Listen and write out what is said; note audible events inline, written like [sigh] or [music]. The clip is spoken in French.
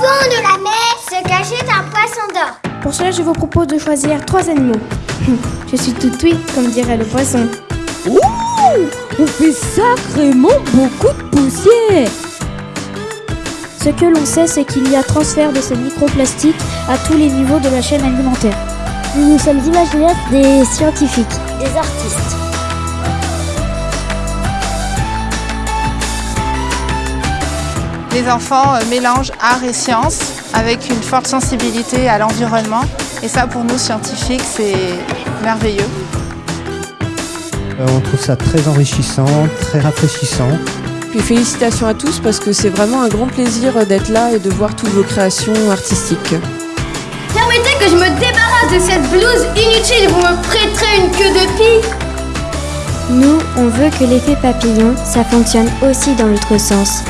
fond de la mer se cachait un poisson d'or. Pour cela, je vous propose de choisir trois animaux. [laughs] Je suis tout oui, comme dirait le poisson. Ouh On fait sacrément beaucoup de poussière Ce que l'on sait, c'est qu'il y a transfert de ces microplastiques à tous les niveaux de la chaîne alimentaire. Nous sommes imaginaires des scientifiques, des artistes. Les enfants euh, mélangent art et science avec une forte sensibilité à l'environnement. Et ça, pour nous, scientifiques, c'est merveilleux. Euh, on trouve ça très enrichissant, très rafraîchissant. Puis félicitations à tous parce que c'est vraiment un grand plaisir d'être là et de voir toutes vos créations artistiques. Permettez que je me débarrasse de cette blouse inutile, vous me prêterez une queue de pie? Nous, on veut que l'effet papillon, ça fonctionne aussi dans l'autre sens.